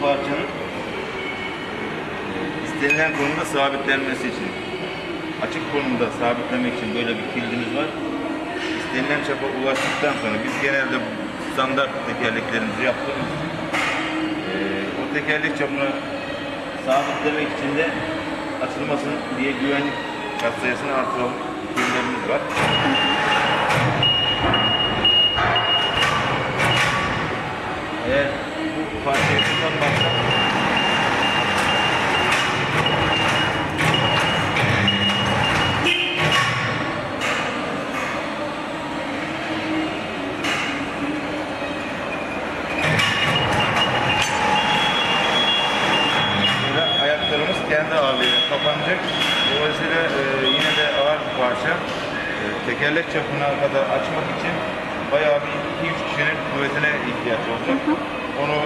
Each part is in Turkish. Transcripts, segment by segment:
bu parçanın istenilen konumda sabitlenmesi için açık konumda sabitlemek için böyle bir kilidimiz var. İstenilen çapa ulaştıktan sonra biz genelde standart tekerleklerimizi yaptığımız o tekerlek çapını sabitlemek için de açılmasın diye güvenlik katsayısını artıran kilitlerimiz var. Kendi ağırlığıyla kapanacak. Dolayısıyla e, yine de ağır bir parça. E, tekerlek çapına kadar açmak için bayağı bir 2-3 kişinin kuvvetine ihtiyaç olacak. Onu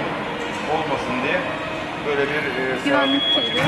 olmasın diye böyle bir e, sabit kilidi.